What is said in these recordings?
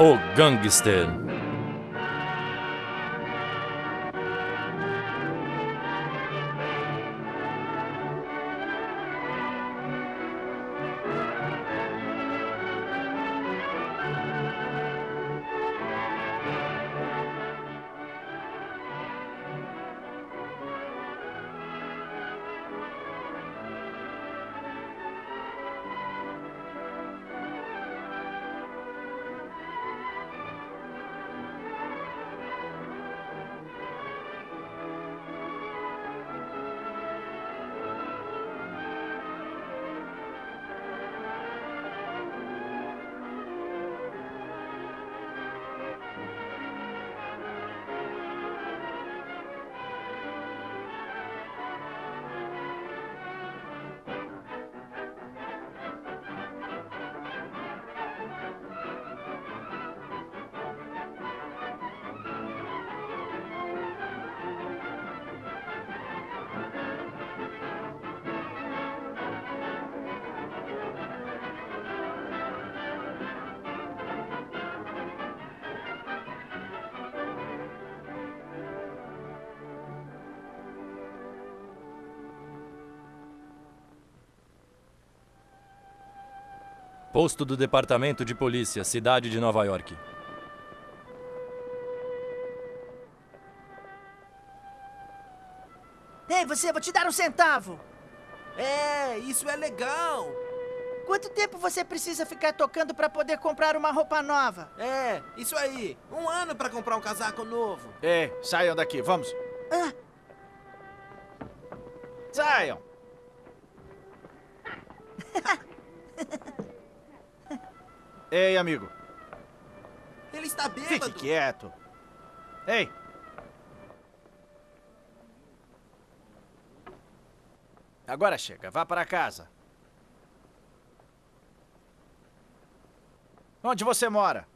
O Gangster. Posto do Departamento de Polícia, cidade de Nova York. Ei, você, vou te dar um centavo. É, isso é legal. Quanto tempo você precisa ficar tocando para poder comprar uma roupa nova? É, isso aí. Um ano para comprar um casaco novo. Ei, saiam daqui, vamos. Ei, amigo, Ele está fique bêbado. quieto. Ei. Agora chega, vá para casa. Onde você mora?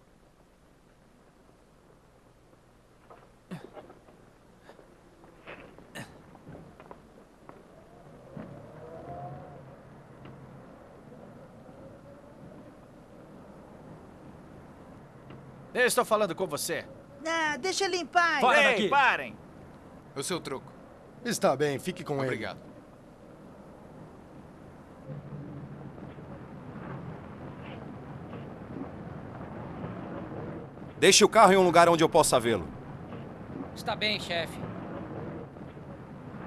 Eu estou falando com você. ah, deixa ele em paz. Fora Ei, daqui. parem! O seu troco. Está bem, fique com ele. Obrigado. Deixe o carro em um lugar onde eu possa vê-lo. Está bem, chefe.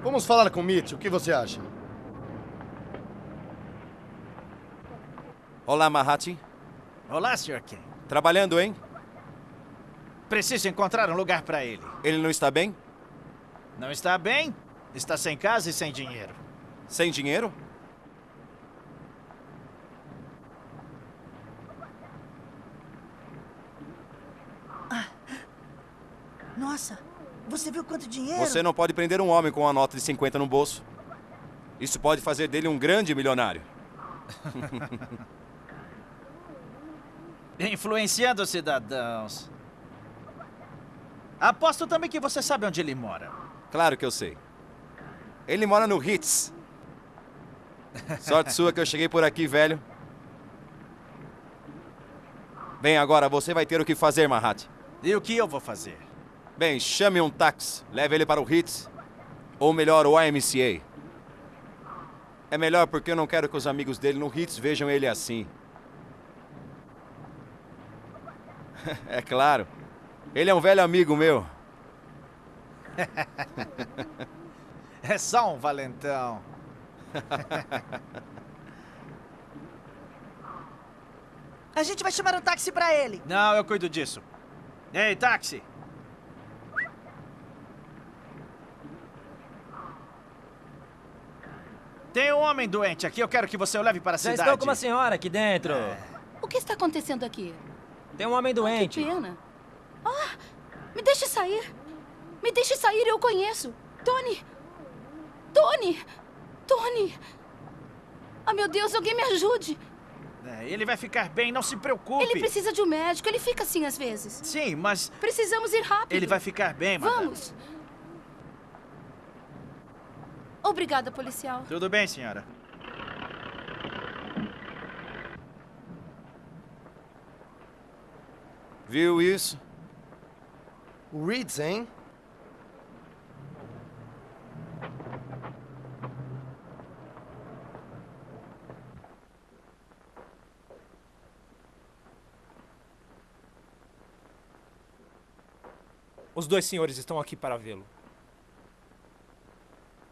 Vamos falar com Mitch, o que você acha? Olá, Mahati. Olá, Sr. Ken. Trabalhando, hein? Preciso encontrar um lugar para ele. Ele não está bem? Não está bem? Está sem casa e sem dinheiro. Sem dinheiro? Nossa, você viu quanto dinheiro? Você não pode prender um homem com uma nota de 50 no bolso. Isso pode fazer dele um grande milionário. Influenciando os cidadãos. Aposto também que você sabe onde ele mora. Claro que eu sei. Ele mora no Hits. Sorte sua que eu cheguei por aqui, velho. Bem, agora você vai ter o que fazer, Mahat. E o que eu vou fazer? Bem, chame um táxi, leve ele para o Hits. Ou melhor, o YMCA. É melhor porque eu não quero que os amigos dele no Hits vejam ele assim. é claro. Ele é um velho amigo meu. É só um valentão. A gente vai chamar um táxi pra ele. Não, eu cuido disso. Ei, táxi! Tem um homem doente aqui, eu quero que você o leve para a Já cidade. estou com uma senhora aqui dentro. O que está acontecendo aqui? Tem um homem Que doente. pena. Ah, me deixe sair. Me deixe sair, eu conheço. Tony! Tony! Tony! Ah, meu Deus, alguém me ajude. É, ele vai ficar bem, não se preocupe. Ele precisa de um médico, ele fica assim às vezes. Sim, mas Precisamos ir rápido. ele vai ficar bem, madame. Vamos. Obrigada, policial. Tudo bem, senhora. Viu isso? Reeds, hein? Os dois senhores estão aqui para vê-lo.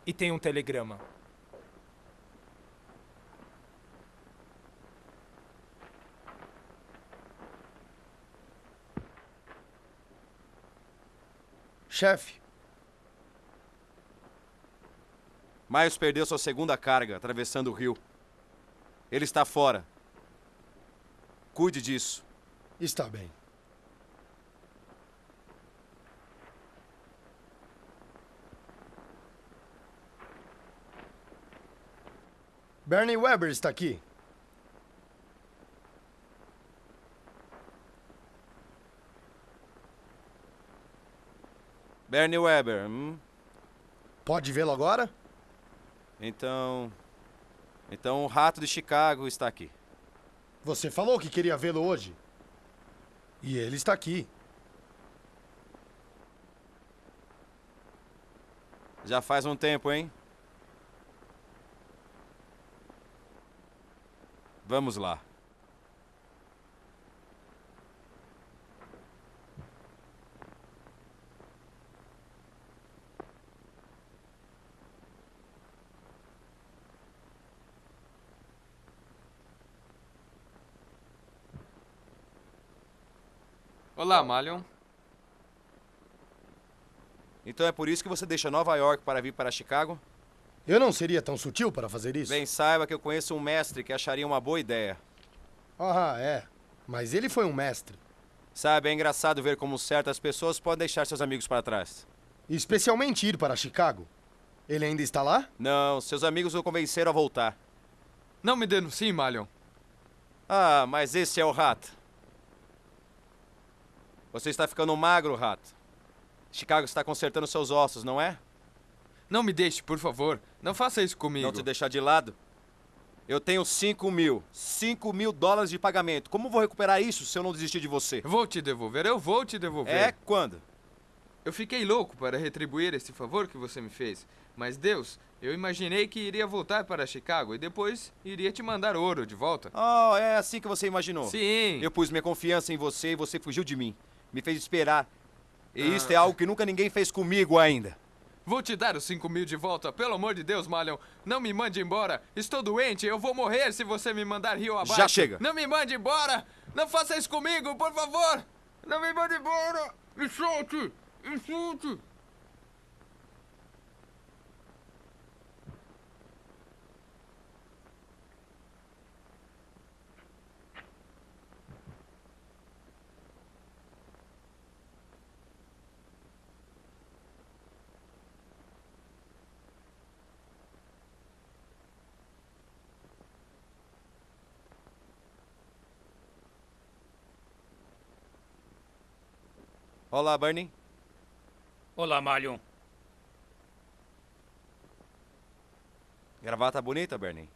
E tem um telegrama. Chefe, Miles perdeu sua segunda carga atravessando o rio. Ele está fora. Cuide disso. está bem. Bernie Weber está aqui. Bernie Weber, hum? Pode vê-lo agora? Então. Então o rato de Chicago está aqui. Você falou que queria vê-lo hoje. E ele está aqui. Já faz um tempo, hein? Vamos lá. Olá, Malion. Então é por isso que você deixa Nova York para vir para Chicago? Eu não seria tão sutil para fazer isso. Bem, saiba que eu conheço um mestre que acharia uma boa ideia. Ah, é. Mas ele foi um mestre. Sabe, é engraçado ver como certas pessoas podem deixar seus amigos para trás. Especialmente ir para Chicago. Ele ainda está lá? Não, seus amigos o convenceram a voltar. Não me denuncie, Malion. Ah, mas esse é o rato. Você está ficando magro, rato. Chicago está consertando seus ossos, não é? Não me deixe, por favor. Não faça isso comigo. Não te deixar de lado? Eu tenho 5 mil. 5 mil dólares de pagamento. Como vou recuperar isso se eu não desistir de você? Vou te devolver, eu vou te devolver. É quando? Eu fiquei louco para retribuir esse favor que você me fez. Mas Deus, eu imaginei que iria voltar para Chicago e depois iria te mandar ouro de volta. Oh, é assim que você imaginou? Sim. Eu pus minha confiança em você e você fugiu de mim. Me fez esperar. E Ah. isso é algo que nunca ninguém fez comigo ainda. Vou te dar os 5 mil de volta, pelo amor de Deus, Malion. Não me mande embora. Estou doente, eu vou morrer se você me mandar rio abaixo. Já chega. Não me mande embora. Não faça isso comigo, por favor. Não me mande embora. Me solte. Me solte. Olá, Bernie. Olá, Malion. Gravata bonita, Bernie.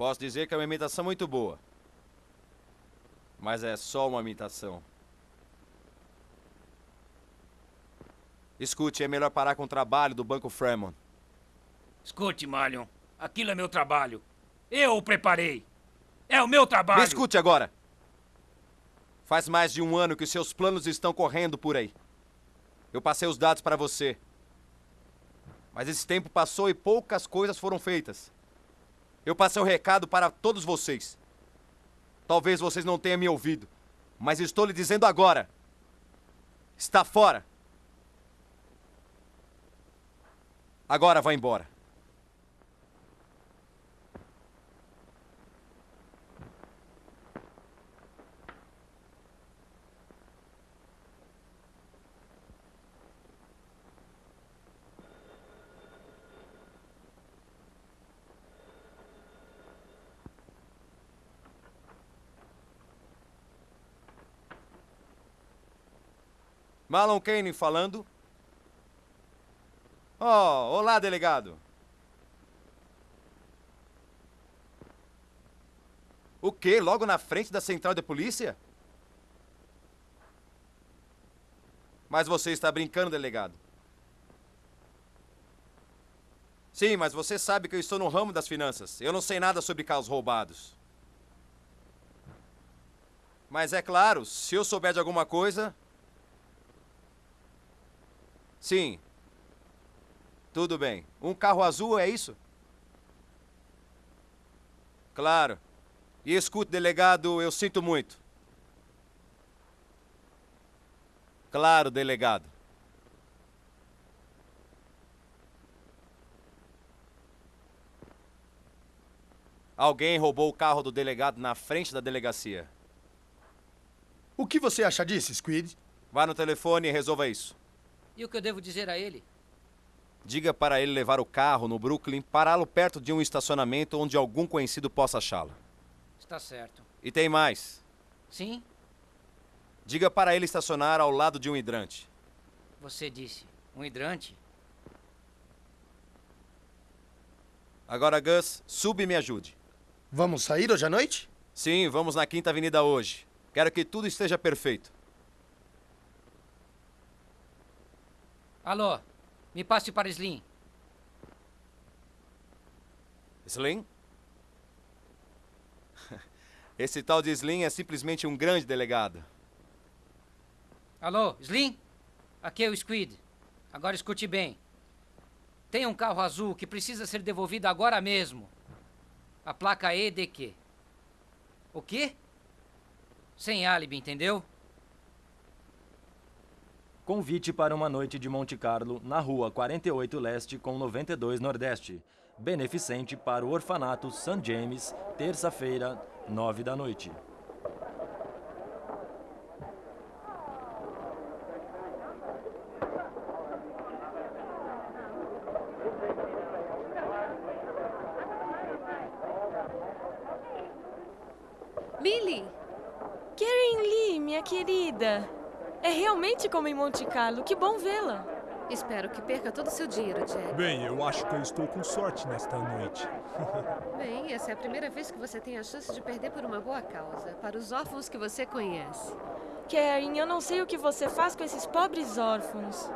Posso dizer que é uma imitação muito boa. Mas é só uma imitação. Escute, é melhor parar com o trabalho do Banco Fremont. Escute, Malion. Aquilo é meu trabalho. Eu o preparei. É o meu trabalho. Me escute agora! Faz mais de um ano que seus planos estão correndo por aí. Eu passei os dados para você. Mas esse tempo passou e poucas coisas foram feitas. Eu passei o recado para todos vocês. Talvez vocês não tenham me ouvido, mas estou lhe dizendo agora. Está fora. Agora vá embora. Marlon Kane falando. Oh, olá, delegado. O quê? Logo na frente da central de polícia? Mas você está brincando, delegado. Sim, mas você sabe que eu estou no ramo das finanças. Eu não sei nada sobre carros roubados. Mas é claro, se eu souber de alguma coisa. Sim. Tudo bem. Um carro azul é isso? Claro. E escute, delegado, eu sinto muito. Claro, delegado. Alguém roubou o carro do delegado na frente da delegacia. O que você acha disso, Squid? Vá no telefone e resolva isso. E o que eu devo dizer a ele? Diga para ele levar o carro no Brooklyn, pará-lo perto de um estacionamento onde algum conhecido possa achá-lo. Está certo. E tem mais. Sim? Diga para ele estacionar ao lado de um hidrante. Você disse. Um hidrante? Agora, Gus, suba e me ajude. Vamos sair hoje à noite? Sim, vamos na Quinta Avenida hoje. Quero que tudo esteja perfeito. Alô, me passe para Slim. Slim? Esse tal de Slim é simplesmente um grande delegado. Alô, Slim? Aqui é o Squid. Agora escute bem. Tem um carro azul que precisa ser devolvido agora mesmo. A placa EDQ. O quê? Sem álibi, entendeu? Convite para uma noite de Monte Carlo na rua 48 Leste com 92 Nordeste. Beneficente para o orfanato St. James, terça-feira, 9 da noite. Millie! Karen Lee, minha querida. É realmente como em Monte Carlo. Que bom vê-la. Espero que perca todo o seu dinheiro, Jack. Bem, eu acho que eu estou com sorte nesta noite. Bem, essa é a primeira vez que você tem a chance de perder por uma boa causa. Para os órfãos que você conhece. Karen, eu não sei o que você faz com esses pobres órfãos.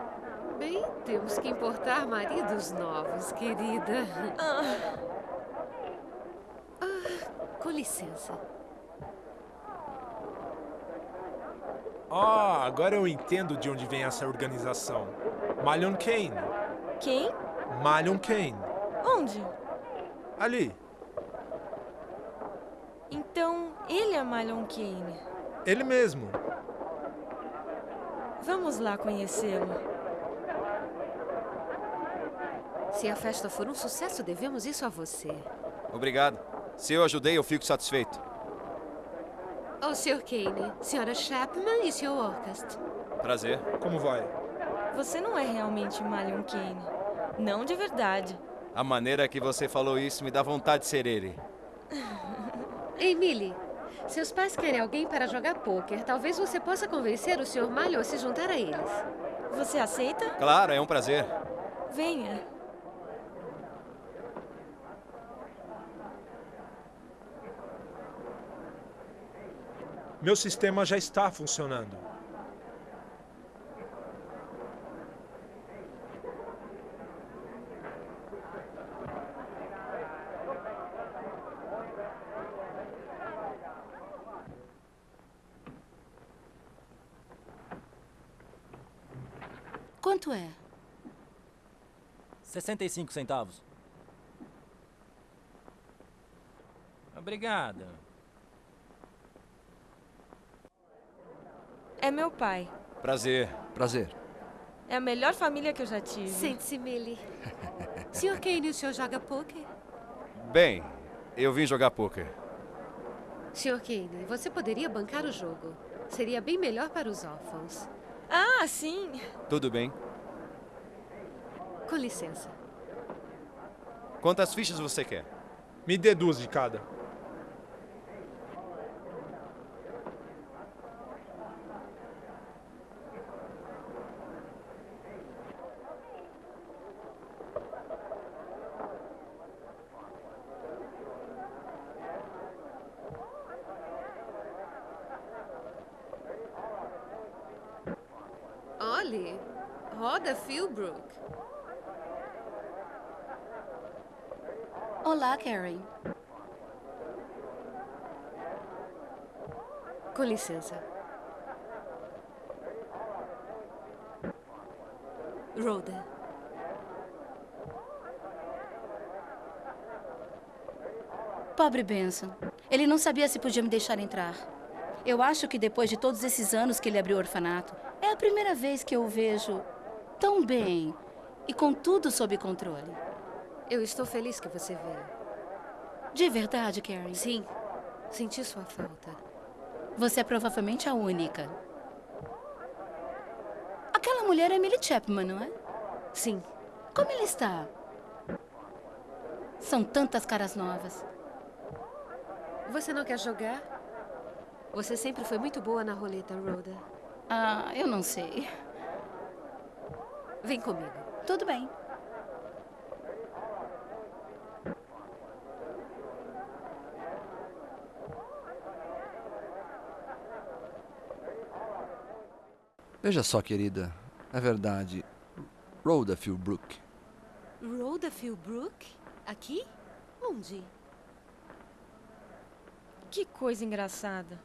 Bem, temos que importar maridos novos, querida. Ah. Ah, com licença. Ah, agora eu entendo de onde vem essa organização. Malion Kane. Quem? Malion Kane. Onde? Ali. Então, ele é Malon Kane. Ele mesmo. Vamos lá conhecê-lo. Se a festa for um sucesso, devemos isso a você. Obrigado. Se eu ajudei, eu fico satisfeito. Oh, Sr. Kane, Sra. Chapman e Sr. Orcast. Prazer. Como vai? Você não é realmente Malion Kane. Não de verdade. A maneira que você falou isso me dá vontade de ser ele. Ei, Millie. Seus pais querem alguém para jogar pôquer. Talvez você possa convencer o Sr. Malho a se juntar a eles. Você aceita? Claro, é um prazer. Venha. Meu sistema já está funcionando. Quanto é? 65 centavos. Obrigada. É meu pai. Prazer. Prazer. É a melhor família que eu já tive. Sente-se, Millie. Sr. Kane, o senhor joga pôquer? Bem, eu vim jogar pôquer. Sr. Kane, você poderia bancar o jogo. Seria bem melhor para os órfãos. Ah, sim. Tudo bem. Com licença. Quantas fichas você quer? Me dê duas de cada. Millie, roda Philbrook. Olá, Karen. Com licença. Rhoda. Pobre Benson. Ele não sabia se podia me deixar entrar. Eu acho que depois de todos esses anos que ele abriu o orfanato, é a primeira vez que eu o vejo tão bem e com tudo sob controle. Eu estou feliz que você veio. De verdade, Karen? Sim. Senti sua falta. Você é provavelmente a única. Aquela mulher é Millie Chapman, não é? Sim. Como ele está? São tantas caras novas. Você não quer jogar? Você sempre foi muito boa na roleta, Rhoda. Ah, eu não sei. Vem comigo. Tudo bem. Veja só, querida. É verdade. Rhoda Philbrook. Rhoda Philbrook? Aqui? Onde? Que coisa engraçada.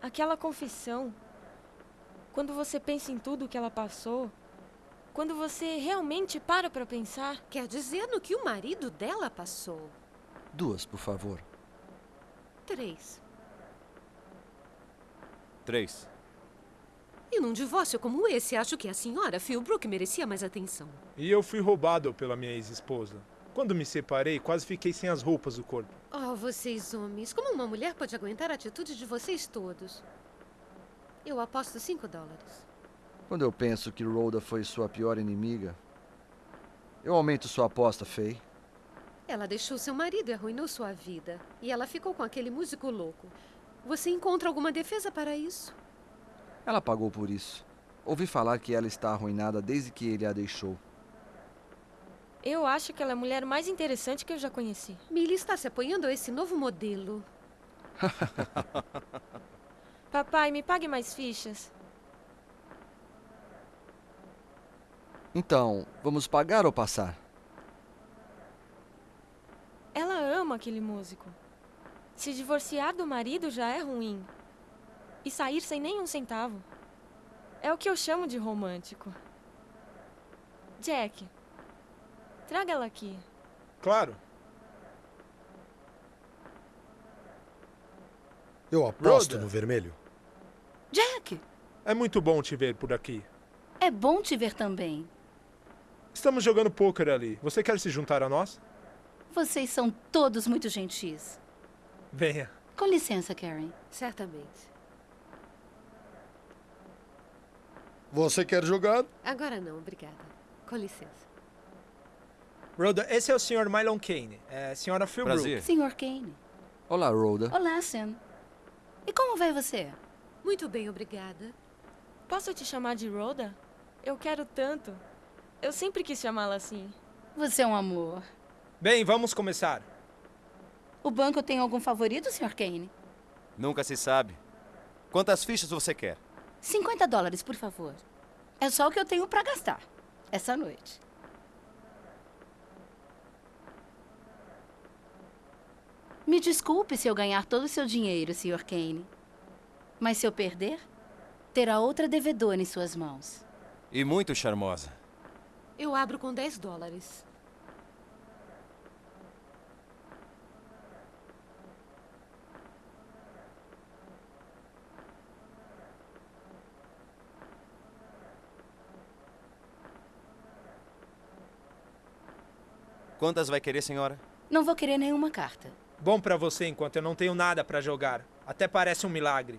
Aquela confissão. Quando você pensa em tudo que ela passou. Quando você realmente para pra pensar. Quer dizer no que o marido dela passou? Duas, por favor. Três. Três. E num divórcio como esse, acho que a senhora Philbrook merecia mais atenção. E eu fui roubado pela minha ex-esposa. Quando me separei, quase fiquei sem as roupas do corpo. Oh, vocês homens, como uma mulher pode aguentar a atitude de vocês todos? Eu aposto cinco dólares. Quando eu penso que Rhoda foi sua pior inimiga, eu aumento sua aposta, Faye. Ela deixou seu marido e arruinou sua vida. E ela ficou com aquele músico louco. Você encontra alguma defesa para isso? Ela pagou por isso. Ouvi falar que ela está arruinada desde que ele a deixou. Eu acho que ela é a mulher mais interessante que eu já conheci. Millie está se apoiando a esse novo modelo. Papai, me pague mais fichas. Então, vamos pagar ou passar? Ela ama aquele músico. Se divorciar do marido já é ruim. E sair sem nenhum centavo. É o que eu chamo de romântico. Jack, traga ela aqui. Claro. Eu aposto Rhoda. no vermelho. Jack, É muito bom te ver por aqui. é bom te ver também. Estamos jogando pôquer ali. Você quer se juntar a nós? Vocês são todos muito gentis. Venha. Com licença, Karen. Certamente. Você quer jogar? Agora não, obrigada. Com licença. Rhoda, esse é o Sr. Mylon Kane. É a Sra. Philbrook. Prazer. Senhor Kane. Olá, Rhoda. Olá, Sam. E como vai você? Muito bem, obrigada. Posso te chamar de Rhoda? Eu quero tanto. Eu sempre quis chamá-la assim. Você é um amor. Bem, vamos começar. O banco tem algum favorito, Sr. Kane? Nunca se sabe. Quantas fichas você quer? 50 dólares, por favor. É só o que eu tenho pra gastar. Essa noite. Me desculpe se eu ganhar todo o seu dinheiro, Sr. Kane. Mas se eu perder, terá outra devedora em suas mãos. E muito charmosa. Eu abro com 10 dólares. Quantas vai querer, senhora? Não vou querer nenhuma carta. Bom pra você enquanto eu não tenho nada pra jogar. Até parece um milagre.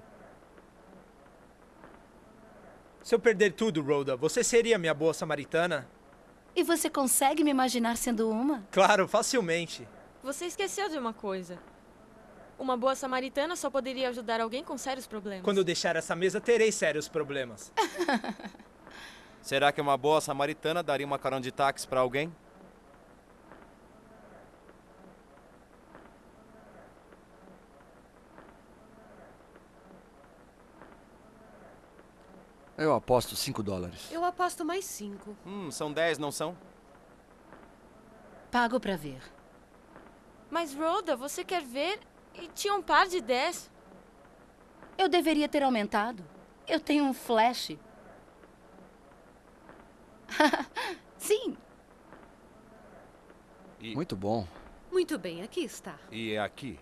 Se eu perder tudo, Rhoda, você seria minha boa samaritana? E você consegue me imaginar sendo uma? Claro, facilmente. Você esqueceu de uma coisa. Uma boa samaritana só poderia ajudar alguém com sérios problemas. Quando eu deixar essa mesa, terei sérios problemas. Será que uma boa samaritana daria uma carona de táxi pra alguém? Eu aposto 5 dólares. Eu aposto mais cinco. Hum, são 10, não são? Pago pra ver. Mas, Rhoda, você quer ver? E tinha um par de 10. Eu deveria ter aumentado. Eu tenho um flash. Sim, Muito bom. Muito bem, aqui está. E é aqui.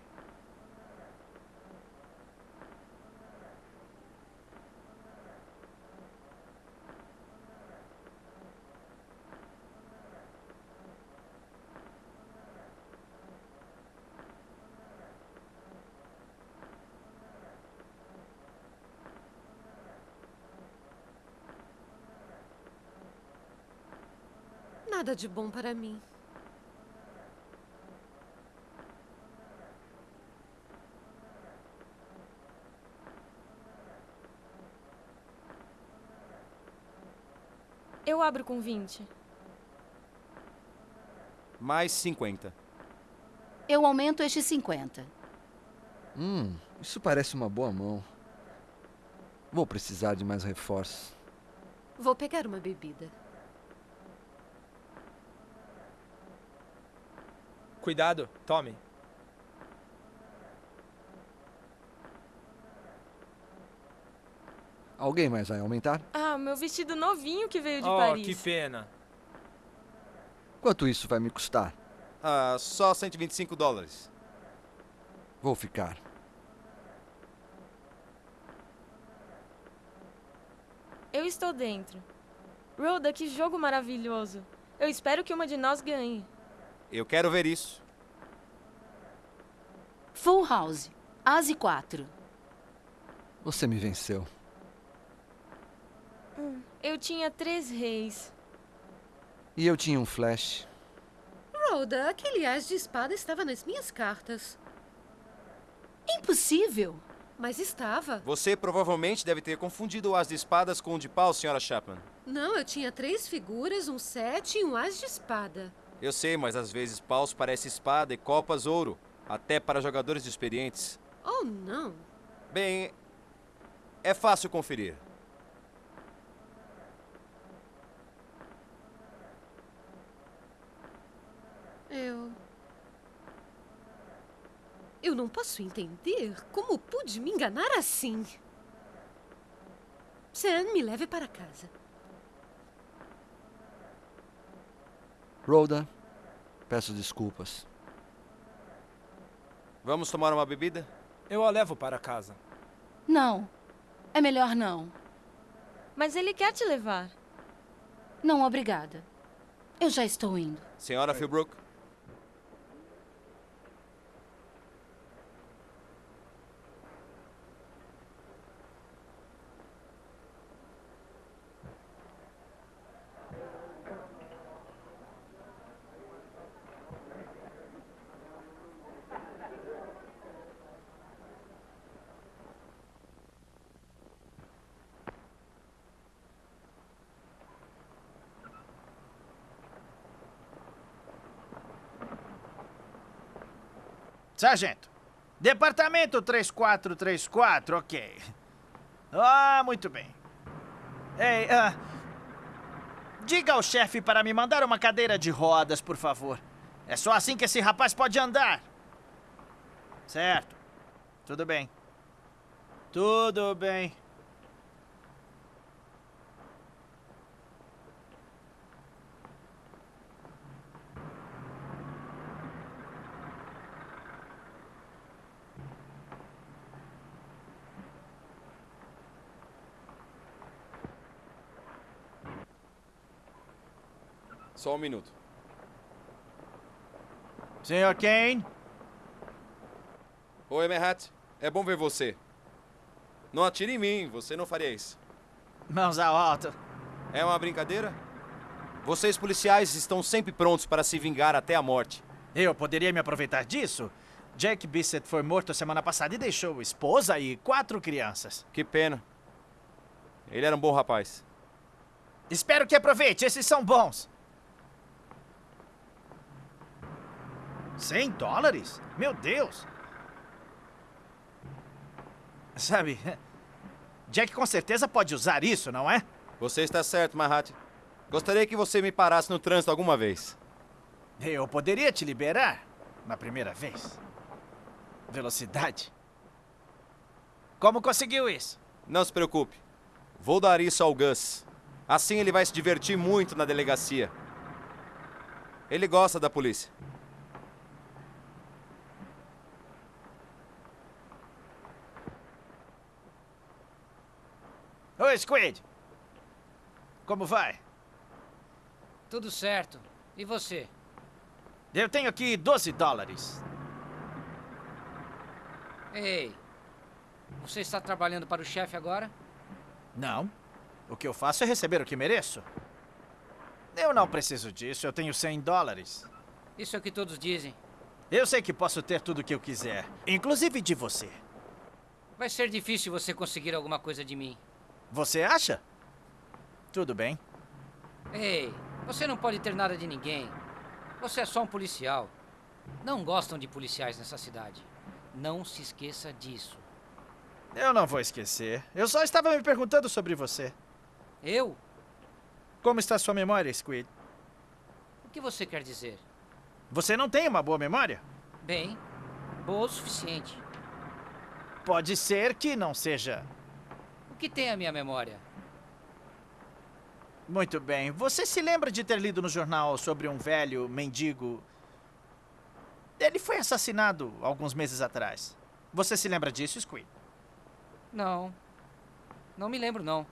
Nada de bom para mim. Eu abro com 20. Mais 50. eu aumento estes 50. Hum, isso parece uma boa mão. Vou precisar de mais reforços. Vou pegar uma bebida. Cuidado, tome. Alguém mais vai aumentar? Ah, meu vestido novinho que veio de oh, Paris. que pena. Quanto isso vai me custar? Ah, só 125 dólares. Vou ficar. Eu estou dentro. Rhoda, que jogo maravilhoso. Eu espero que uma de nós ganhe. Eu quero ver isso. Full house. Ase 4. Você me venceu. Hum, Eu tinha três reis. E eu tinha um flash. Rhoda, aquele as de espada estava nas minhas cartas. Impossível. Mas estava. Você provavelmente deve ter confundido o as de espadas com o de pau, senhora Chapman. Não, eu tinha três figuras, um sete e um as de espada. Eu sei, mas às vezes paus parece espada e copas ouro. Até para jogadores experientes. Oh, não. Bem, é fácil conferir. Eu. Eu não posso entender como pude me enganar assim. Sam, me leve para casa. Rhoda, peço desculpas. Vamos tomar uma bebida? Eu a levo para casa. Não. É melhor não. Mas ele quer te levar. Não, obrigada. Eu já estou indo. Senhora Philbrook? Sargento, departamento 3434, ok. Ah, muito bem. Ei, ah, diga ao chefe para me mandar uma cadeira de rodas, por favor. É só assim que esse rapaz pode andar. Certo. Tudo bem. Tudo bem. Minuto. Senhor Kane? Oi, Merhat. É bom ver você. Não atire em mim, você não faria isso. Mãos ao alto. É uma brincadeira? Vocês policiais estão sempre prontos para se vingar até a morte. Eu poderia me aproveitar disso? Jack Bissett foi morto semana passada e deixou esposa e quatro crianças. Que pena. Ele era um bom rapaz. Espero que aproveite, esses são bons. 100 dólares? Meu Deus! Sabe, Jack com certeza pode usar isso, não é? Você está certo, Mahat. Gostaria que você me parasse no trânsito alguma vez. Eu poderia te liberar na primeira vez. Velocidade. Como conseguiu isso? Não se preocupe. Vou dar isso ao Gus. Assim ele vai se divertir muito na delegacia. Ele gosta da polícia. Oi, Squid. Como vai? Tudo certo. E você? Eu tenho aqui 12 dólares. Ei, você está trabalhando para o chefe agora? Não. O que eu faço é receber o que mereço. Eu não preciso disso, eu tenho 100 dólares. Isso é o que todos dizem. Eu sei que posso ter tudo o que eu quiser, inclusive de você. Vai ser difícil você conseguir alguma coisa de mim. Você acha? Tudo bem. Ei, você não pode ter nada de ninguém. Você é só um policial. Não gostam de policiais nessa cidade. Não se esqueça disso. Eu não vou esquecer. Eu só estava me perguntando sobre você. Eu? Como está sua memória, Squid? O que você quer dizer? Você não tem uma boa memória? Bem, boa o suficiente. Pode ser que não seja. O que tem a minha memória? Muito bem. Você se lembra de ter lido no jornal sobre um velho mendigo? Ele foi assassinado alguns meses atrás. Você se lembra disso, Squid? Não. Não me lembro, não.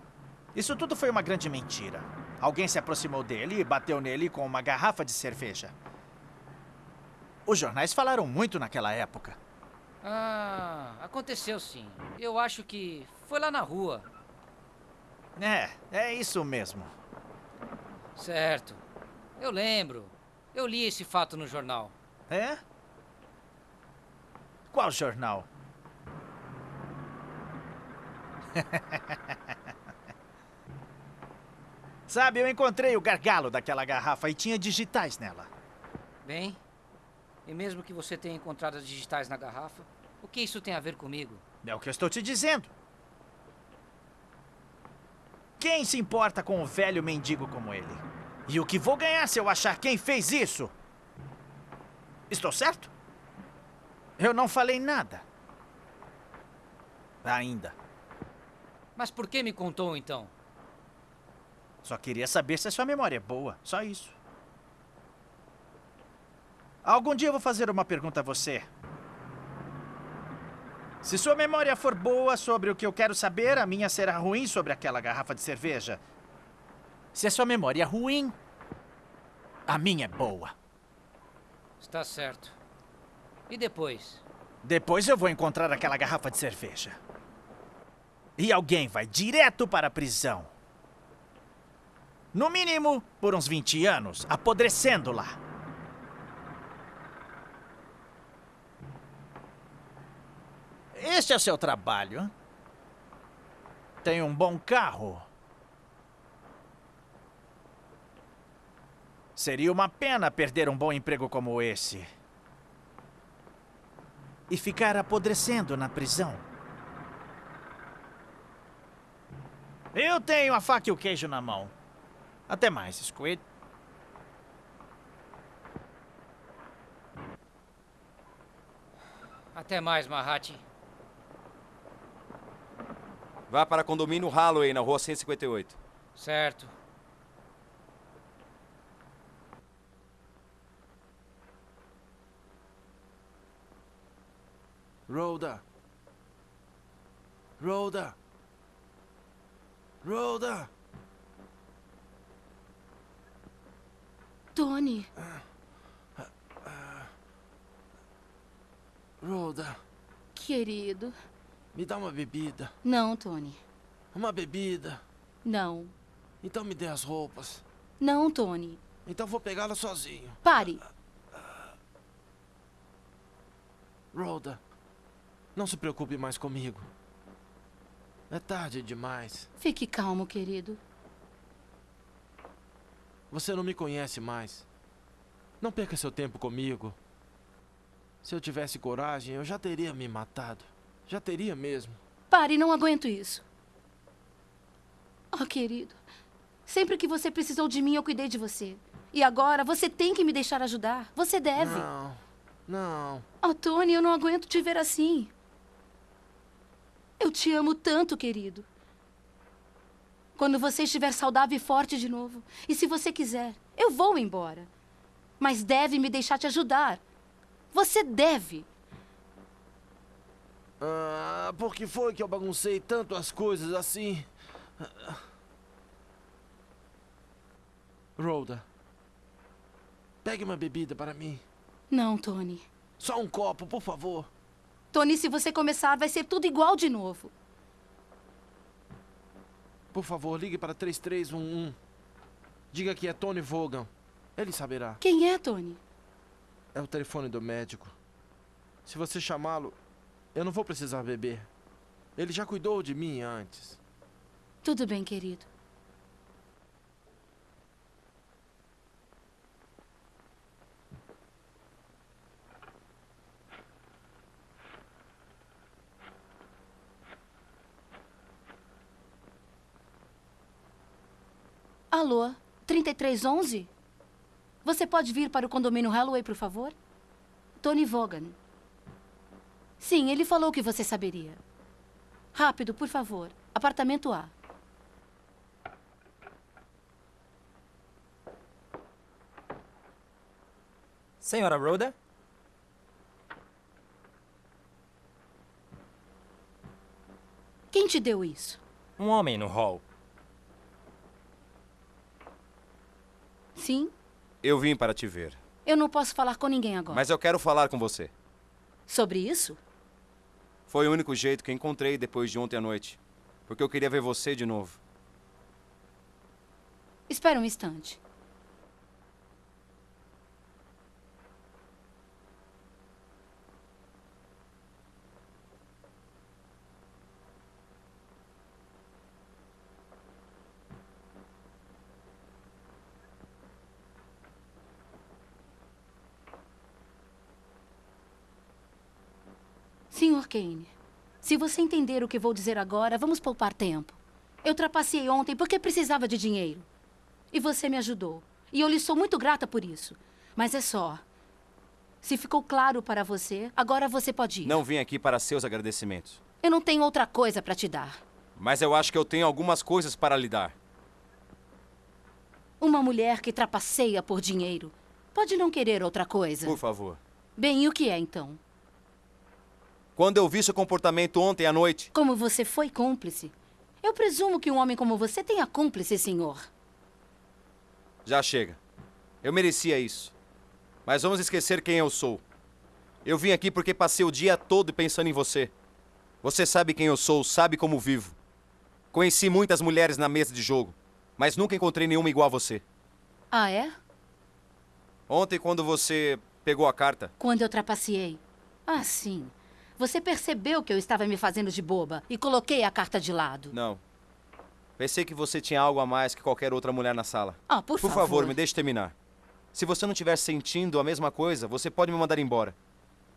Isso tudo foi uma grande mentira. Alguém se aproximou dele e bateu nele com uma garrafa de cerveja. Os jornais falaram muito naquela época. Ah, aconteceu sim. Eu acho que foi lá na rua. É, é isso mesmo. Certo. Eu lembro. Eu li esse fato no jornal. É? Qual jornal? Sabe, eu encontrei o gargalo daquela garrafa e tinha digitais nela. Bem, e mesmo que você tenha encontrado as digitais na garrafa, o que isso tem a ver comigo? É o que eu estou te dizendo. Quem se importa com um velho mendigo como ele? E o que vou ganhar se eu achar quem fez isso? Estou certo? Eu não falei nada. Ainda. Mas por que me contou então? Só queria saber se a sua memória é boa. Só isso. Algum dia eu vou fazer uma pergunta a você. Se sua memória for boa sobre o que eu quero saber, a minha será ruim sobre aquela garrafa de cerveja. Se a sua memória é ruim, a minha é boa. Está certo. E depois? Depois eu vou encontrar aquela garrafa de cerveja. E alguém vai direto para a prisão. No mínimo, por uns 20 anos, apodrecendo lá. Este é seu trabalho. Tem um bom carro. Seria uma pena perder um bom emprego como esse. E ficar apodrecendo na prisão. Eu tenho a faca e o queijo na mão. Até mais, Squid. Até mais, Mahat. Vá para condomínio Holloway, na rua 158. Certo. Rhoda. Rhoda. Rhoda. Tony. Rhoda, Querido. Me dá uma bebida. Não, Tony. Uma bebida. Não. Então me dê as roupas. Não, Tony. Então vou pegá-la sozinho. Pare. Rhoda, não se preocupe mais comigo. É tarde demais. Fique calmo, querido. Você não me conhece mais. Não perca seu tempo comigo. Se eu tivesse coragem, eu já teria me matado. Já teria mesmo. Pare, não aguento isso. Oh, querido. Sempre que você precisou de mim, eu cuidei de você. E agora você tem que me deixar ajudar. Você deve. Não, não. Oh, Tony, eu não aguento te ver assim. Eu te amo tanto, querido. Quando você estiver saudável e forte de novo, e se você quiser, eu vou embora. Mas deve me deixar te ajudar. Você deve. Ah, por que foi que eu baguncei tanto as coisas assim? Rhoda, pegue uma bebida para mim. Não, Tony. Só um copo, por favor. Tony, se você começar, vai ser tudo igual de novo. Por favor, ligue para 3311. Diga que é Tony Vogan. Ele saberá. Quem é, Tony? É o telefone do médico. Se você chamá-lo, eu não vou precisar beber. Ele já cuidou de mim antes. Tudo bem, querido. Alô, 3311? Você pode vir para o condomínio Holloway, por favor? Tony Vaughan. Sim, ele falou que você saberia. Rápido, por favor. Apartamento A. Senhora Rhoda? Quem te deu isso? Um homem no hall. Sim? Eu vim para te ver. Eu não posso falar com ninguém agora. Mas eu quero falar com você. Sobre isso? Foi o único jeito que encontrei depois de ontem à noite. Porque eu queria ver você de novo. Espera um instante. Senhor Kane, se você entender o que vou dizer agora, vamos poupar tempo. Eu trapaceei ontem porque precisava de dinheiro. E você me ajudou. E eu lhe sou muito grata por isso. Mas é só. Se ficou claro para você, agora você pode ir. Não vim aqui para seus agradecimentos. Eu não tenho outra coisa para te dar. Mas eu acho que eu tenho algumas coisas para lhe dar. Uma mulher que trapaceia por dinheiro pode não querer outra coisa. Por favor. Bem, e o que é então? Quando eu vi seu comportamento ontem à noite. Como você foi cúmplice. Eu presumo que um homem como você tenha cúmplice, senhor. Já chega. Eu merecia isso. Mas vamos esquecer quem eu sou. Eu vim aqui porque passei o dia todo pensando em você. Você sabe quem eu sou, sabe como vivo. Conheci muitas mulheres na mesa de jogo, mas nunca encontrei nenhuma igual a você. Ah, é? Ontem, quando você pegou a carta. Quando eu trapaceei. Ah, sim. Você percebeu que eu estava me fazendo de boba e coloquei a carta de lado. Não. Pensei que você tinha algo a mais que qualquer outra mulher na sala. Ah, por, por favor. favor, me deixe terminar. Se você não estiver sentindo a mesma coisa, você pode me mandar embora.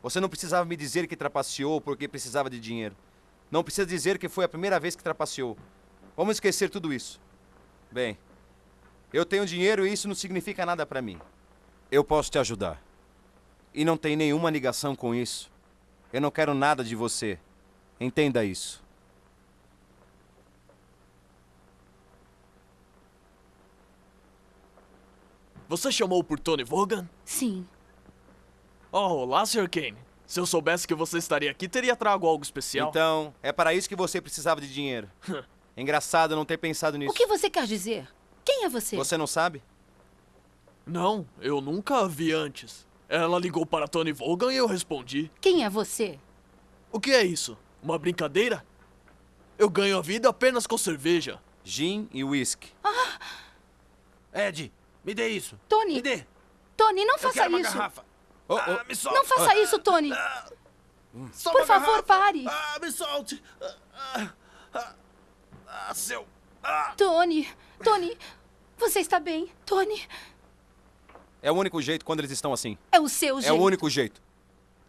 Você não precisava me dizer que trapaceou porque precisava de dinheiro. Não precisa dizer que foi a primeira vez que trapaceou. Vamos esquecer tudo isso. Bem, eu tenho dinheiro e isso não significa nada para mim. Eu posso te ajudar. E não tem nenhuma ligação com isso. Eu não quero nada de você. Entenda isso. Você chamou por Tony Vaughan? Sim. Oh, olá, Sr. Kane. Se eu soubesse que você estaria aqui, teria trago algo especial. Então, é para isso que você precisava de dinheiro. Engraçado não ter pensado nisso. O que você quer dizer? Quem é você? Você não sabe? Não, eu nunca a vi antes. Ela ligou para Tony Vaughan e eu respondi. Quem é você? O que é isso? Uma brincadeira? Eu ganho a vida apenas com cerveja. Gin e whisky. Ah! Ed, me dê isso. Tony! Me dê. Tony, não Eu faça quero uma isso. garrafa. Oh, Ah, me solte. Não faça isso, Tony. Só Por favor, garrafa. pare. Ah, me solte. Ah, ah, ah, seu... Ah. Tony, Tony, você está bem? Tony, É o único jeito quando eles estão assim. é o seu É jeito. o único jeito.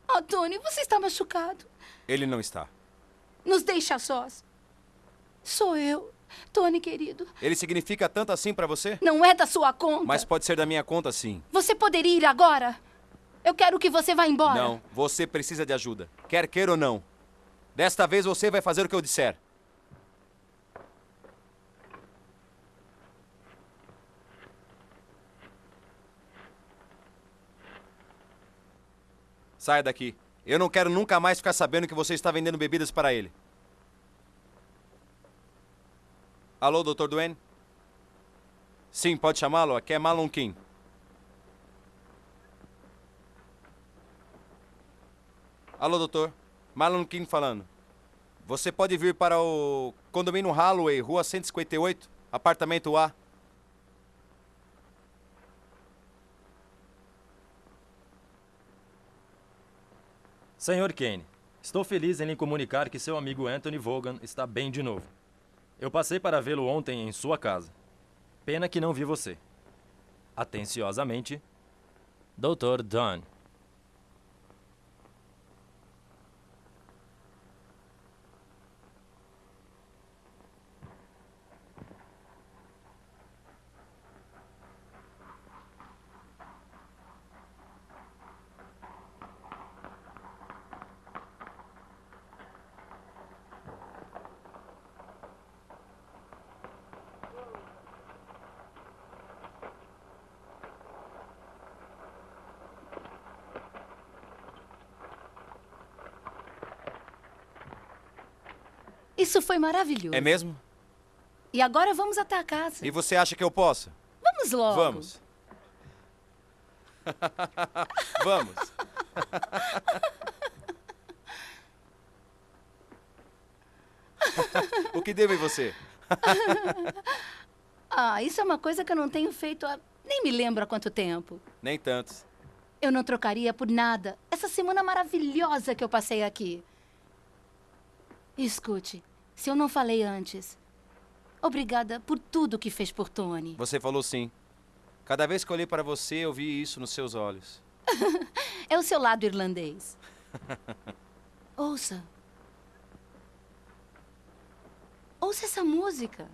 Oh, Tony, você está machucado. Ele não está. Nos deixa sós. Sou eu. Tony, querido, Ele significa tanto assim pra você? não é da sua conta. Mas pode ser da minha conta, sim. Você poderia ir agora? Eu quero que você vá embora. Não, você precisa de ajuda. Quer queira ou não. Desta vez você vai fazer o que eu disser. Saia daqui. Eu não quero nunca mais ficar sabendo que você está vendendo bebidas para ele. Alô, Dr. Duane? Sim, pode chamá-lo. Aqui é Malon King. Alô, doutor. Marlon King falando. Você pode vir para o condomínio Holloway, rua 158, apartamento A. Senhor Kane, estou feliz em lhe comunicar que seu amigo Anthony Vaughan está bem de novo. Eu passei para vê-lo ontem em sua casa. Pena que não vi você. Atenciosamente, Dr. Dunn. Isso foi maravilhoso. É mesmo? E agora vamos até a casa. E você acha que eu posso? Vamos logo. Vamos. Vamos. o que devo em você? ah, isso é uma coisa que eu não tenho feito há... Nem me lembro há quanto tempo. Nem tantos. Eu não trocaria por nada essa semana maravilhosa que eu passei aqui. Escute, se eu não falei antes, obrigada por tudo que fez por Tony. Você falou sim. Cada vez que olhei para você, eu vi isso nos seus olhos. é o seu lado irlandês. Ouça. Ouça essa música.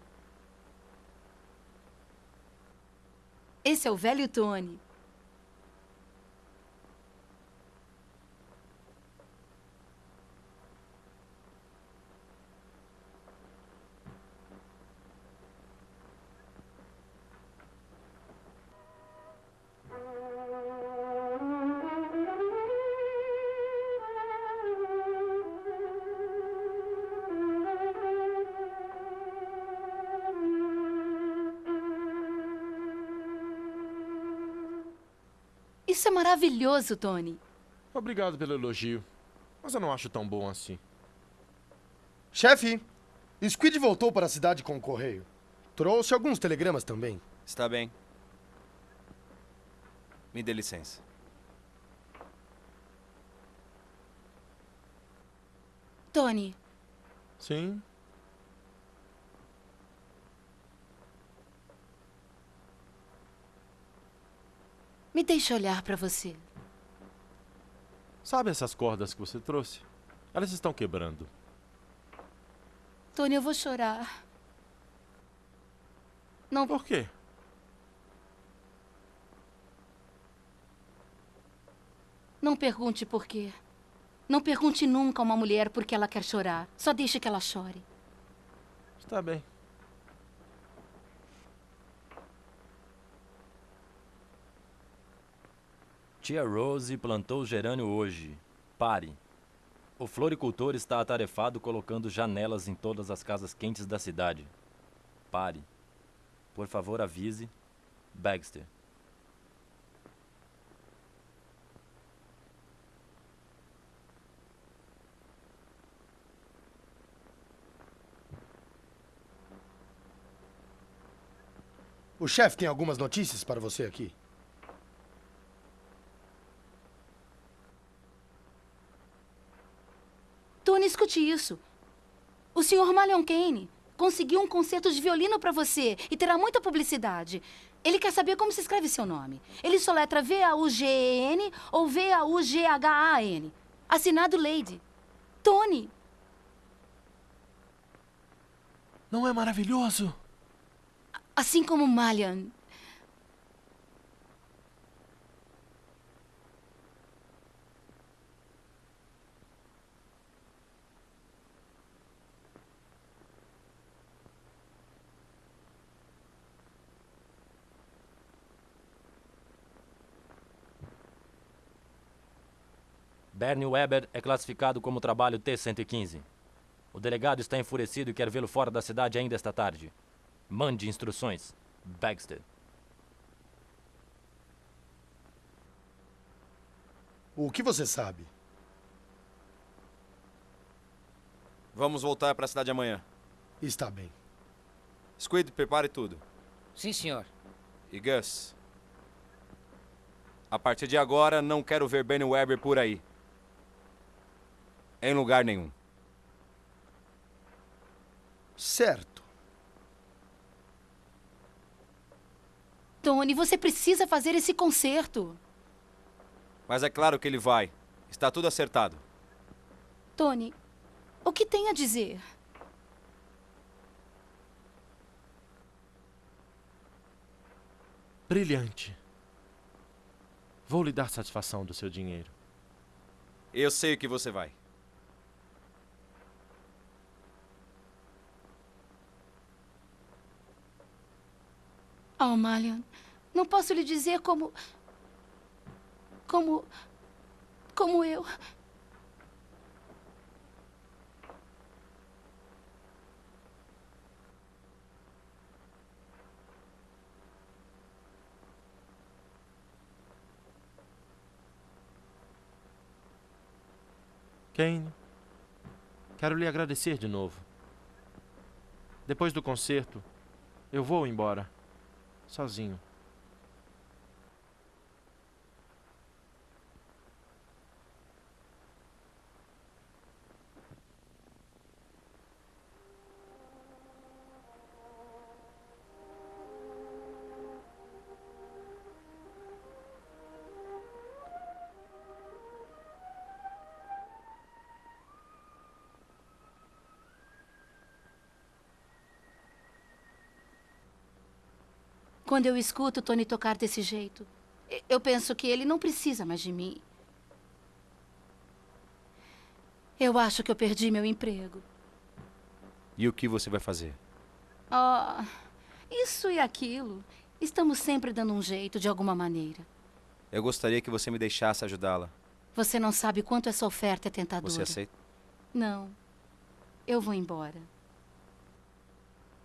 Esse é o velho Tony. Maravilhoso, Tony. Obrigado pelo elogio. Mas eu não acho tão bom assim. Chefe, Squid voltou para a cidade com o correio. Trouxe alguns telegramas também. Está bem. Me dê licença. Tony. Sim. Me deixe olhar para você. Sabe essas cordas que você trouxe? Elas estão quebrando. Tony, eu vou chorar. Não. Por quê? Não pergunte por quê. Não pergunte nunca a uma mulher por que ela quer chorar. Só deixe que ela chore. Está bem. Tia Rose plantou gerânio hoje. Pare. O floricultor está atarefado colocando janelas em todas as casas quentes da cidade. Pare. Por favor, avise. Baxter. O chefe tem algumas notícias para você aqui. Tony, escute isso. O Sr. Malion Kane conseguiu um concerto de violino para você e terá muita publicidade. Ele quer saber como se escreve seu nome. Ele soletra V-A-U-G-E-N ou V-A-U-G-H-A-N. Assinado Lady. Tony. Não é maravilhoso? Assim como Malian. Bernie Weber é classificado como trabalho T-115. O delegado está enfurecido e quer vê-lo fora da cidade ainda esta tarde. Mande instruções. Baxter. O que você sabe? Vamos voltar para a cidade amanhã. Está bem. Squid, prepare tudo. Sim, senhor. E Gus, a partir de agora não quero ver Benny Weber por aí. Em lugar nenhum. Certo. Tony, você precisa fazer esse concerto. Mas é claro que ele vai. Está tudo acertado. Tony, o que tem a dizer? Brilhante. Vou lhe dar satisfação do seu dinheiro. Eu sei o que você vai. Oh, Malion, não posso lhe dizer como. Como. Como eu. Kane, quero lhe agradecer de novo. Depois do concerto, eu vou embora. Sozinho. Quando eu escuto Tony tocar desse jeito, eu penso que ele não precisa mais de mim. Eu acho que eu perdi meu emprego. E o que você vai fazer? Oh, isso e aquilo. Estamos sempre dando um jeito de alguma maneira. Eu gostaria que você me deixasse ajudá-la. Você não sabe quanto essa oferta é tentadora. Você aceita? Não. Eu vou embora.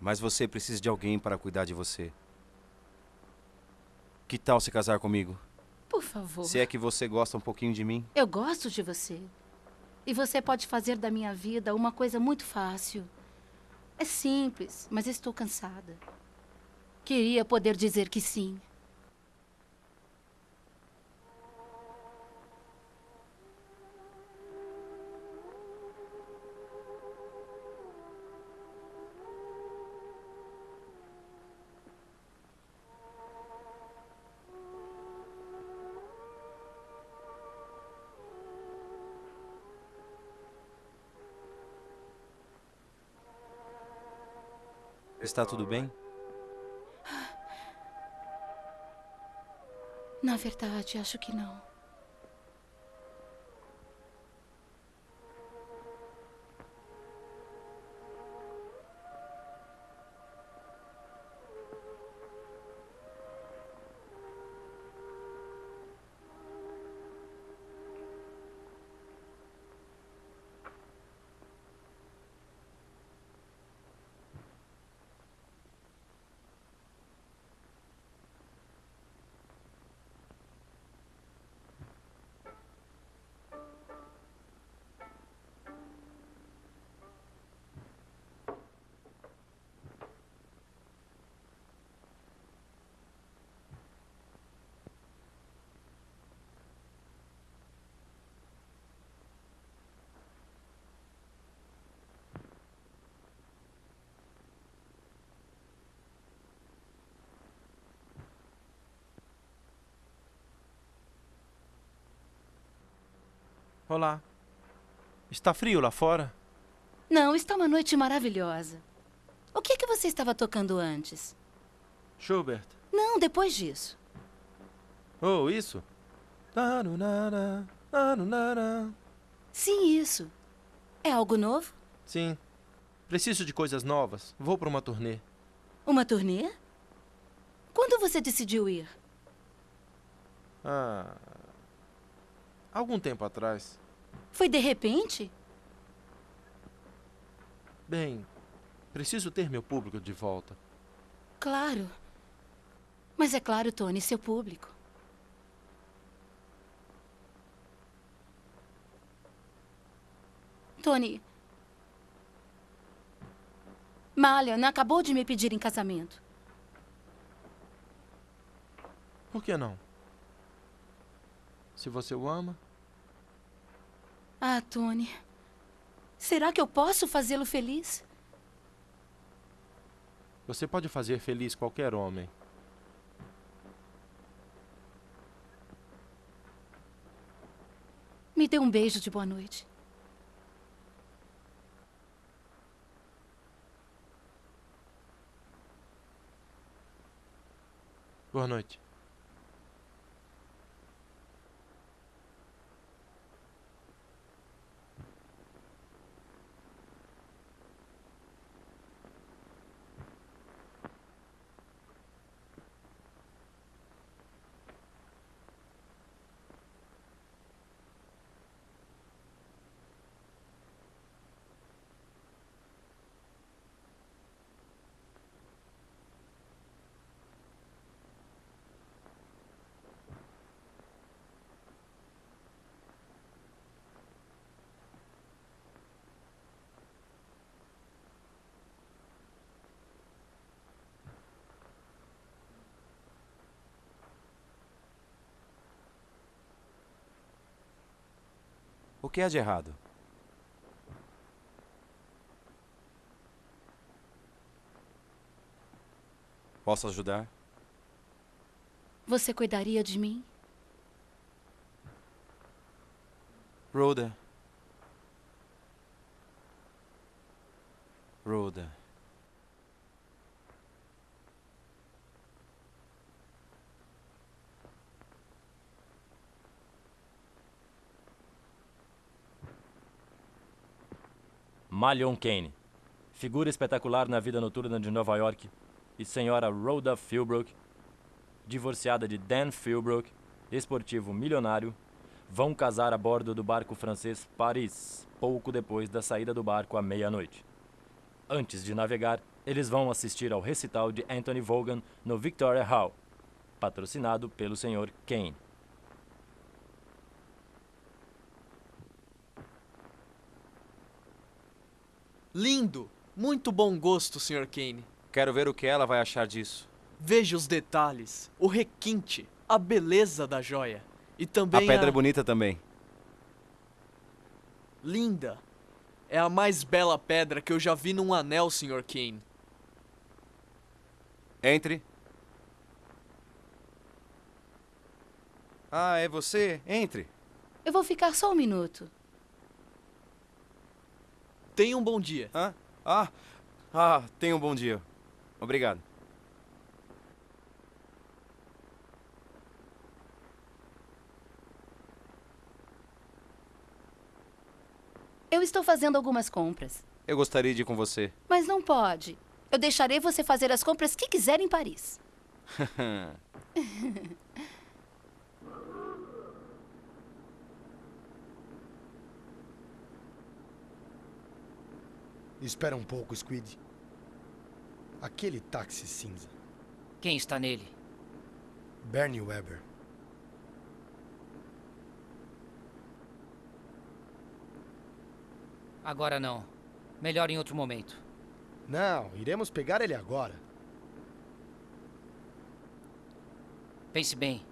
Mas você precisa de alguém para cuidar de você. Que tal se casar comigo? Por favor. Se é que você gosta um pouquinho de mim. Eu gosto de você. E você pode fazer da minha vida uma coisa muito fácil. É simples, mas estou cansada. Queria poder dizer que sim. Está tudo bem? Na verdade, acho que não. Olá. Está frio lá fora? Não, está uma noite maravilhosa. O que, que você estava tocando antes? Schubert. Não, depois disso. Oh, isso? Sim, isso. É algo novo? Sim. Preciso de coisas novas. Vou para uma turnê. Uma turnê? Quando você decidiu ir? Ah. Algum tempo atrás. Foi de repente? Bem, preciso ter meu público de volta. Claro. Mas é claro, Tony, seu público. Tony. Malian acabou de me pedir em casamento. Por que não? Se você o ama. Ah, Tony. Será que eu posso fazê-lo feliz? Você pode fazer feliz qualquer homem. Me dê um beijo de boa noite. Boa noite. O que há de errado? Posso ajudar? Você cuidaria de mim? Rhoda. Rhoda. Malion Kane, figura espetacular na vida noturna de Nova York, e senhora Rhoda Philbrook, divorciada de Dan Philbrook, esportivo milionário, vão casar a bordo do barco francês Paris, pouco depois da saída do barco à meia-noite. Antes de navegar, eles vão assistir ao recital de Anthony Vaughan no Victoria Hall, patrocinado pelo Sr. Kane. Lindo! Muito bom gosto, Sr. Kane. Quero ver o que ela vai achar disso. Veja os detalhes, o requinte, a beleza da joia. E também a pedra é bonita também. Linda. É a mais bela pedra que eu já vi num anel, Sr. Kane. Entre. Ah, é você? Entre. Eu vou ficar só um minuto. Tenha um bom dia. Ah, ah, ah, tenha um bom dia. Obrigado. Eu estou fazendo algumas compras. Eu gostaria de ir com você. Mas não pode. Eu deixarei você fazer as compras que quiser em Paris. Espera um pouco, Squid. Aquele táxi cinza. Quem está nele? Bernie Weber. Agora não. Melhor em outro momento. Não, iremos pegar ele agora. Pense bem.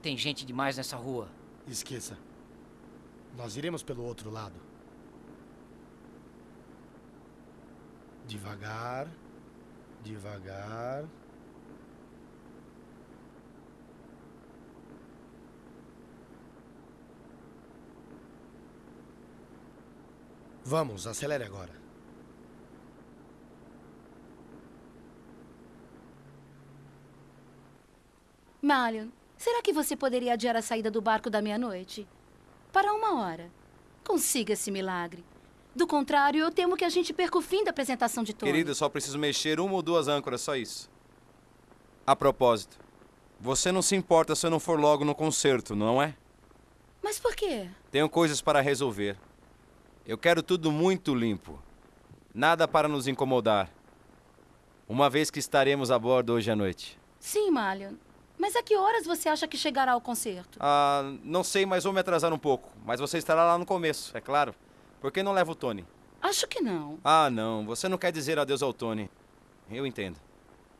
Tem gente demais nessa rua. Esqueça. Nós iremos pelo outro lado. Devagar, devagar. Vamos, acelere agora. Malion, será que você poderia adiar a saída do barco da meia-noite? Para uma hora. Consiga esse milagre. Do contrário, eu temo que a gente perca o fim da apresentação de Tony. Querido, só preciso mexer uma ou duas âncoras, só isso. A propósito, você não se importa se eu não for logo no concerto, não é? Mas por quê? Tenho coisas para resolver. Eu quero tudo muito limpo. Nada para nos incomodar. Uma vez que estaremos a bordo hoje à noite. Sim, Malion. Mas a que horas você acha que chegará ao concerto? Ah, não sei, mas vou me atrasar um pouco. Mas você estará lá no começo, é claro. Por que não leva o Tony? Acho que não. Ah, não. Você não quer dizer adeus ao Tony. Eu entendo.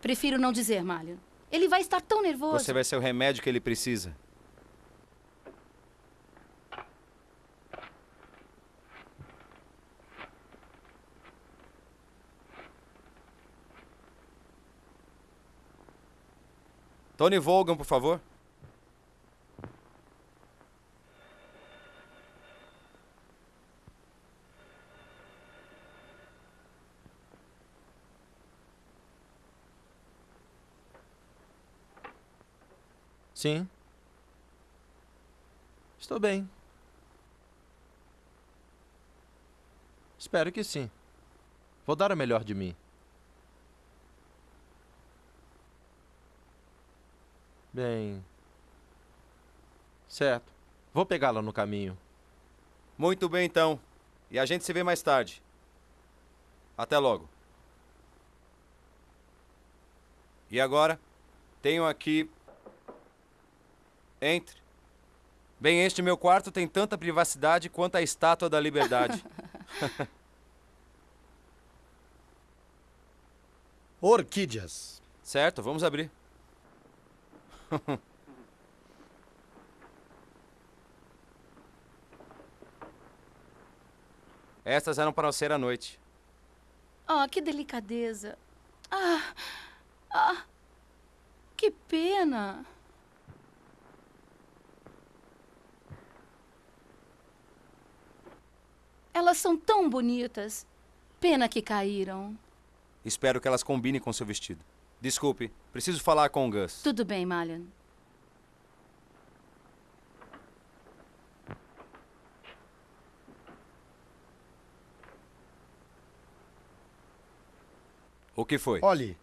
Prefiro não dizer, Malion. Ele vai estar tão nervoso. Você vai ser o remédio que ele precisa. Tony Volgan, por favor. Sim. Estou bem. Espero que sim. Vou dar o melhor de mim. Bem. Certo. Vou pegá-la no caminho. Muito bem, então. E a gente se vê mais tarde. Até logo. E agora, tenho aqui. Entre. Bem, este meu quarto tem tanta privacidade quanto a estátua da liberdade. Orquídeas. certo, vamos abrir. Estas eram para ser à noite. Ah, que delicadeza. Ah, ah, que pena. Elas são tão bonitas. Pena que caíram. Espero que elas combinem com seu vestido. Desculpe, preciso falar com o Gus. Tudo bem, Malion. O que foi? Olhe,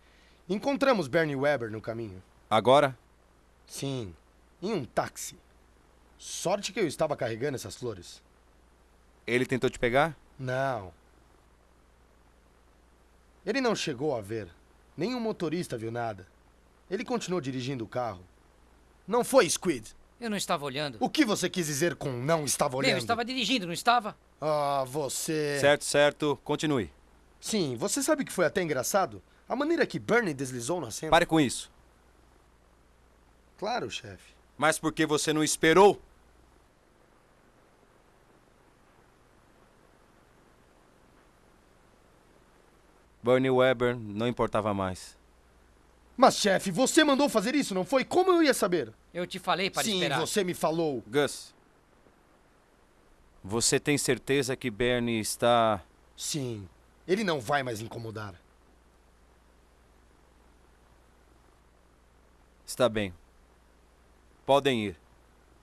encontramos Bernie Weber no caminho. Agora? Sim, em um táxi. Sorte que eu estava carregando essas flores. Ele tentou te pegar? Não. Ele não chegou a ver. Nenhum motorista viu nada. Ele continuou dirigindo o carro. Não foi, Squid. Eu não estava olhando. O que você quis dizer com não estava olhando? Bem, eu estava dirigindo, não estava? Ah, você. Certo, certo. Continue. Sim, você sabe que foi até engraçado? A maneira que Bernie deslizou na cena. Pare com isso. Claro, chefe. Mas por que você não esperou? Bernie Weber não importava mais. Mas, chefe, você mandou fazer isso, não foi? Como eu ia saber? Eu te falei para Sim, esperar. você me falou. Gus, você tem certeza que Bernie está. Sim, ele não vai mais incomodar. Está bem. Podem ir.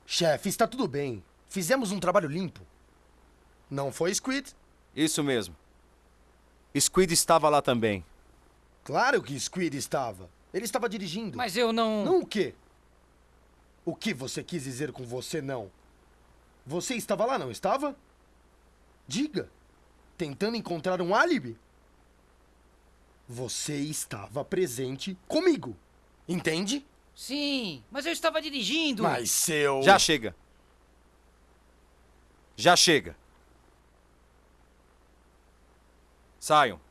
Chefe, está tudo bem. Fizemos um trabalho limpo. Não foi, Squid? Isso mesmo. Squid estava lá também. Claro que Squid estava. Ele estava dirigindo. Mas eu não. Não o quê? O que você quis dizer com você não? Você estava lá, não estava? Diga. Tentando encontrar um álibi? Você estava presente comigo. Entende? Sim, mas eu estava dirigindo. Mas seu. Já chega. Já chega. Saiam.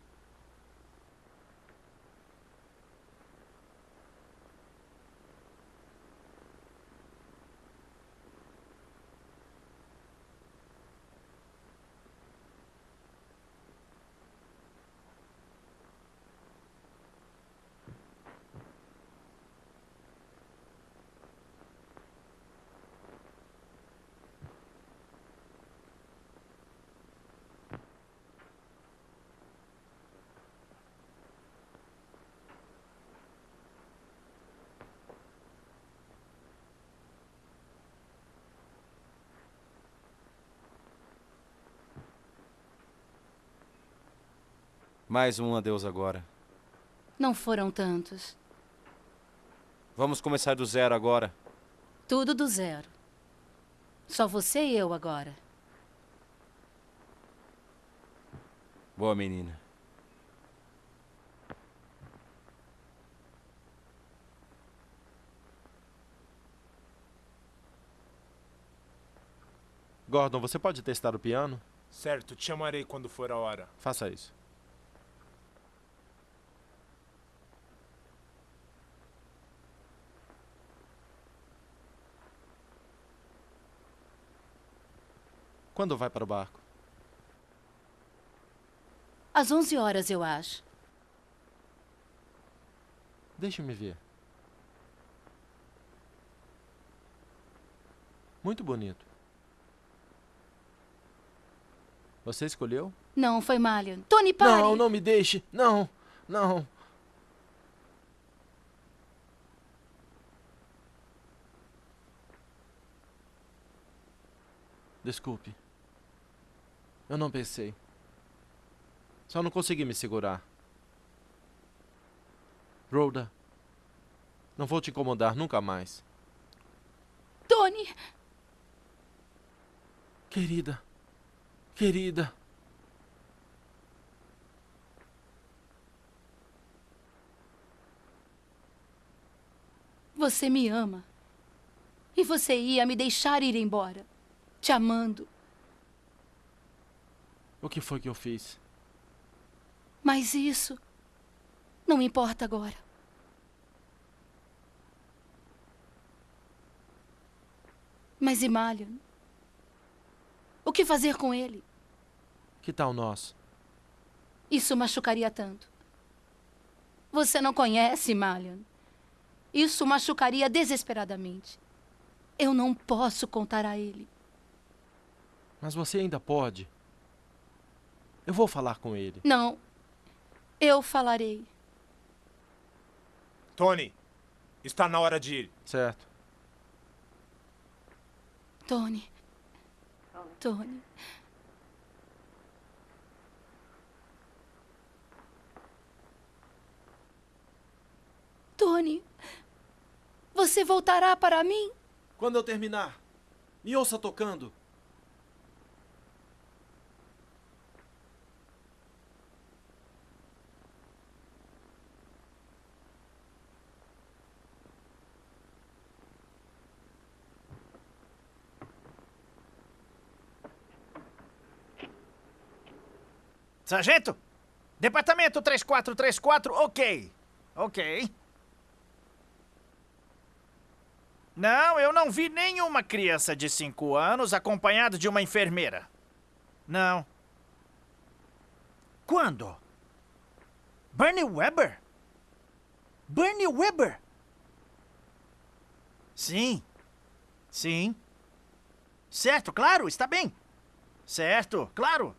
Mais um adeus agora. Não foram tantos. Vamos começar do zero agora. Tudo do zero. Só você e eu agora. Boa menina. Gordon, você pode testar o piano? Certo, te chamarei quando for a hora. Faça isso. Quando vai para o barco? Às 11 horas, eu acho. Deixe-me ver. Muito bonito. Você escolheu? Não, foi Malion. Tony, pare! Não, não me deixe. Não, não. Desculpe. Eu não pensei. Só não consegui me segurar. Rhoda, não vou te incomodar nunca mais. Tony! Querida, querida. Você me ama. E você ia me deixar ir embora. Te amando. O que foi que eu fiz? Mas isso não importa agora. Mas e Malion? O que fazer com ele? Que tal nós? Isso machucaria tanto. Você não conhece Malion. Isso machucaria desesperadamente. Eu não posso contar a ele. Mas você ainda pode. Eu vou falar com ele. Não. Eu falarei. Tony, está na hora de ir. Certo. Tony. Tony. Tony. Você voltará para mim? Quando eu terminar, me ouça tocando. Sargento? Departamento 3434, ok. Ok. Não, eu não vi nenhuma criança de 5 anos acompanhado de uma enfermeira. Não. Quando? Bernie Weber? Bernie Weber? Sim. Sim. Certo, claro, está bem. Certo, claro.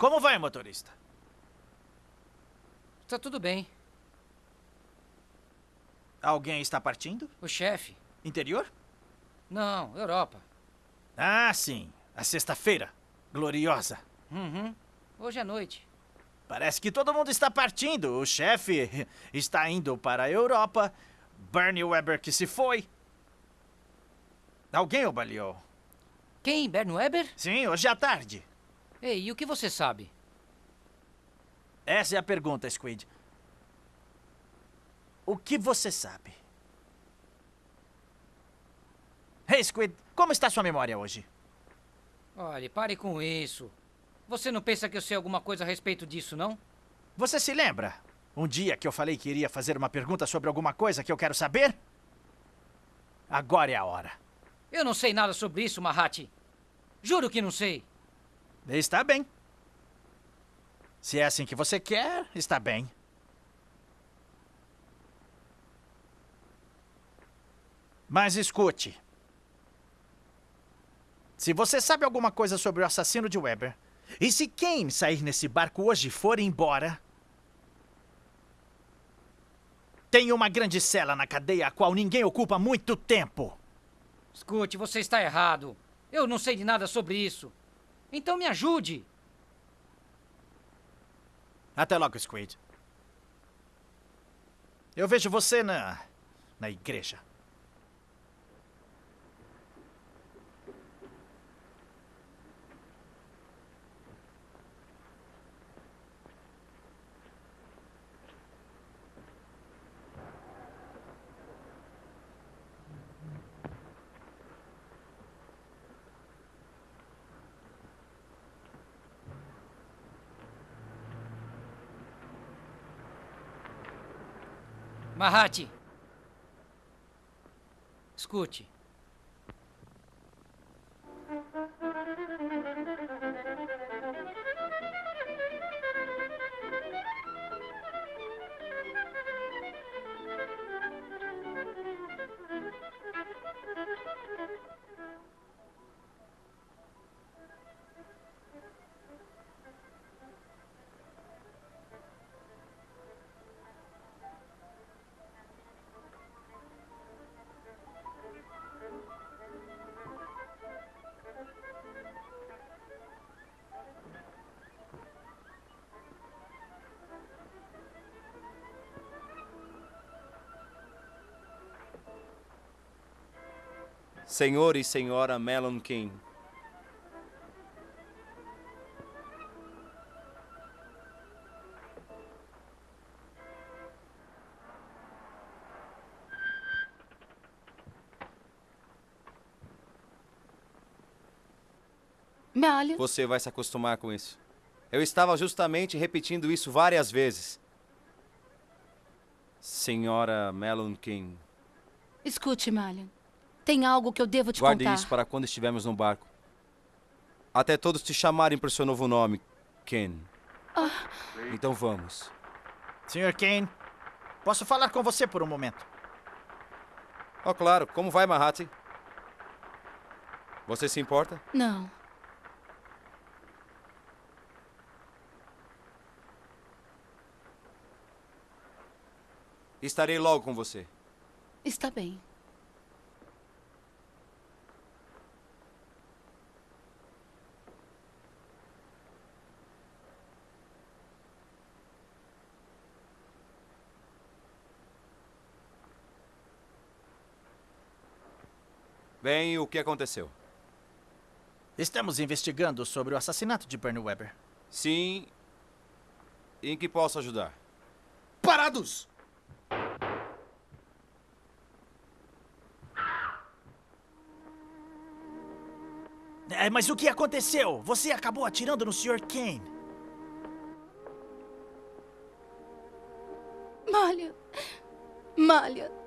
Como vai, motorista? Tá tudo bem. Alguém está partindo? O chefe. Interior? Não, Europa. Ah, sim. A sexta-feira. Gloriosa. Uhum. Hoje à noite. Parece que todo mundo está partindo. O chefe está indo para a Europa. Bernie Weber que se foi. Alguém o baleou. Quem? Bernie Weber? Sim, hoje à tarde. Ei, e o que você sabe? Essa é a pergunta, Squid. O que você sabe? Hey, Squid, como está sua memória hoje? Olhe, pare com isso. Você não pensa que eu sei alguma coisa a respeito disso, não? Você se lembra? Um dia que eu falei que iria fazer uma pergunta sobre alguma coisa que eu quero saber? Agora é a hora. Eu não sei nada sobre isso, Mahati. Juro que não sei. Está bem. Se é assim que você quer, está bem. Mas escute. Se você sabe alguma coisa sobre o assassino de Weber, e se quem sair nesse barco hoje for embora, tem uma grande cela na cadeia a qual ninguém ocupa muito tempo. Escute, você está errado. Eu não sei de nada sobre isso. Então me ajude. Até logo, Squid. Eu vejo você na. na igreja. Mahati. Escute. Senhor e senhora Melon King. Malha. Você vai se acostumar com isso. Eu estava justamente repetindo isso várias vezes. Senhora Melon King. Escute, Malha. Tem algo que eu devo te Guarde contar. isso para quando estivermos no barco. Até todos te chamarem por seu novo nome, Ken. Ah, Então vamos. Sr. Kane, posso falar com você por um momento? Oh, claro. Como vai, Mahati? Você se importa? não. Estarei logo com você. Está bem. Bem, o que aconteceu? Estamos investigando sobre o assassinato de Bernie Weber. Sim. Em que posso ajudar? Parados! É, mas o que aconteceu? Você acabou atirando no Sr. Kane. Malha. Malha.